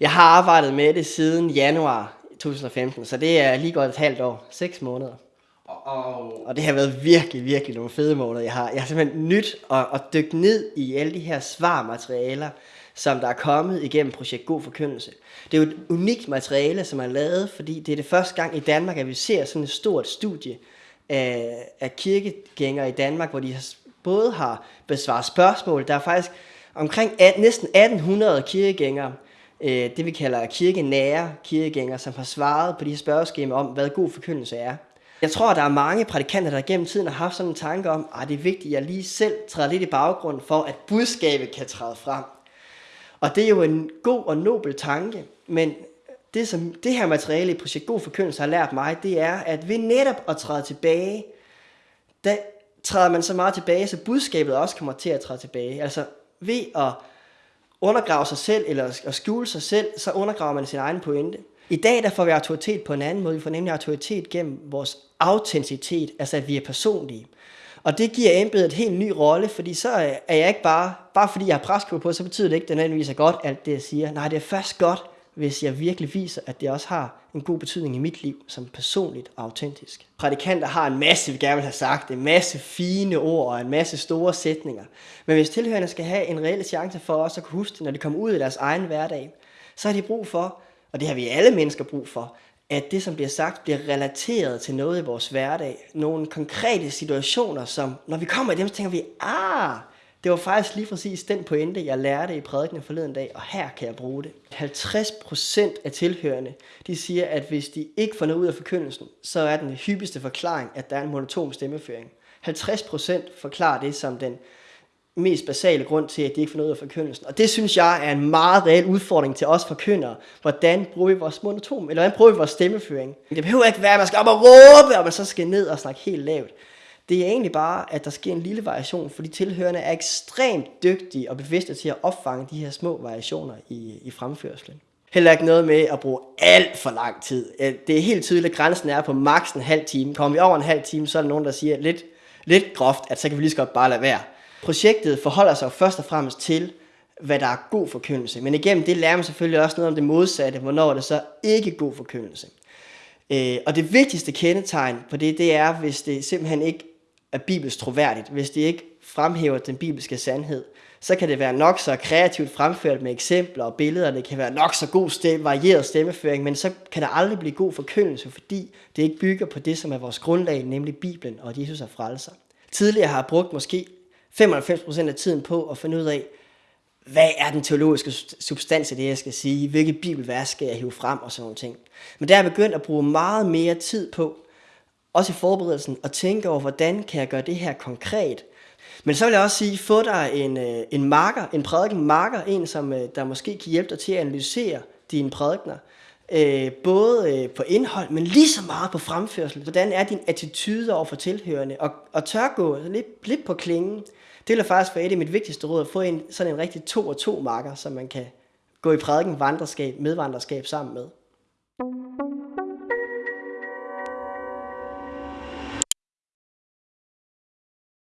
Jeg har arbejdet med det siden januar 2015, så det er lige godt et halvt år, seks måneder. Og, og, det har været virkelig, virkelig nogle fede måneder. Jeg har, jeg har simpelthen nyt at, at dykke ned i alle de her svarmaterialer, som der er kommet igennem projekt God Forkyndelse. Det er jo et unikt materiale, som er lavet, fordi det er det første gang i Danmark, at vi ser sådan et stort studie af, af kirkegængere i Danmark, hvor de har, både har besvaret spørgsmål. Der er faktisk omkring at, næsten 1800 kirkegængere, øh, det vi kalder kirkenære kirkegængere, som har svaret på de her spørgeskemaer om, hvad god forkyndelse er. Jeg tror, der er mange prædikanter, der gennem tiden har haft sådan en tanke om, at det er vigtigt, at jeg lige selv træder lidt i baggrunden for, at budskabet kan træde frem. Og det er jo en god og nobel tanke, men det, som det her materiale i Projekt God Forkyndelse har lært mig, det er, at ved netop at træde tilbage, der træder man så meget tilbage, så budskabet også kommer til at træde tilbage. Altså ved at undergrave sig selv, eller at skjule sig selv, så undergraver man sin egen pointe. I dag der får vi autoritet på en anden måde. Vi får nemlig autoritet gennem vores autenticitet, altså at vi er personlige. Og det giver embedet et helt ny rolle, fordi så er jeg ikke bare, bare fordi jeg har præstkåbe på, så betyder det ikke, at det nødvendigvis er godt, alt det jeg siger. Nej, det er først godt, hvis jeg virkelig viser, at det også har en god betydning i mit liv, som personligt og autentisk. Prædikanter har en masse, vi gerne vil have sagt, en masse fine ord og en masse store sætninger. Men hvis tilhørende skal have en reel chance for også at kunne huske det, når de kommer ud i deres egen hverdag, så har de brug for, og det har vi alle mennesker brug for, at det, som bliver sagt, bliver relateret til noget i vores hverdag. Nogle konkrete situationer, som når vi kommer i dem, så tænker vi, ah, det var faktisk lige præcis den pointe, jeg lærte i prædikenen forleden dag, og her kan jeg bruge det. 50% af tilhørende, de siger, at hvis de ikke får noget ud af forkyndelsen, så er den hyppigste forklaring, at der er en monoton stemmeføring. 50% forklarer det som den mest basale grund til, at de ikke får noget ud af forkyndelsen. Og det synes jeg er en meget reel udfordring til os forkyndere. Hvordan bruger vi vores monoton, eller hvordan bruger vi vores stemmeføring? Det behøver ikke være, at man skal op og råbe, og man så skal ned og snakke helt lavt. Det er egentlig bare, at der sker en lille variation, fordi tilhørende er ekstremt dygtige og bevidste til at opfange de her små variationer i, i fremførselen. Heller ikke noget med at bruge alt for lang tid. Det er helt tydeligt, at grænsen er på maks en halv time. Kommer vi over en halv time, så er der nogen, der siger lidt, lidt groft, at så kan vi lige så godt bare lade være. Projektet forholder sig først og fremmest til, hvad der er god forkyndelse. Men igennem det lærer man selvfølgelig også noget om det modsatte, hvornår er det så ikke god forkyndelse. Øh, og det vigtigste kendetegn på det, det er, hvis det simpelthen ikke er bibelsk troværdigt, hvis det ikke fremhæver den bibelske sandhed, så kan det være nok så kreativt fremført med eksempler og billeder, det kan være nok så god stemme, varieret stemmeføring, men så kan der aldrig blive god forkyndelse, fordi det ikke bygger på det, som er vores grundlag, nemlig Bibelen og at Jesus er frelser. Tidligere har jeg brugt måske 95% af tiden på at finde ud af, hvad er den teologiske substans af det, jeg skal sige? Hvilke bibelvers skal jeg hive frem og sådan nogle ting. Men der er jeg begyndt at bruge meget mere tid på, også i forberedelsen, og tænke over, hvordan kan jeg gøre det her konkret. Men så vil jeg også sige, få dig en, øh, en marker, en prædiken marker, en som øh, der måske kan hjælpe dig til at analysere dine prædikner. Øh, både øh, på indhold, men lige så meget på fremførsel. Hvordan er din attitude over for tilhørende? Og, og tør gå lidt, lidt på klingen. Det vil faktisk være et af mit vigtigste råd, at få en, sådan en rigtig to og to marker, som man kan gå i prædiken vandreskab, medvandreskab sammen med.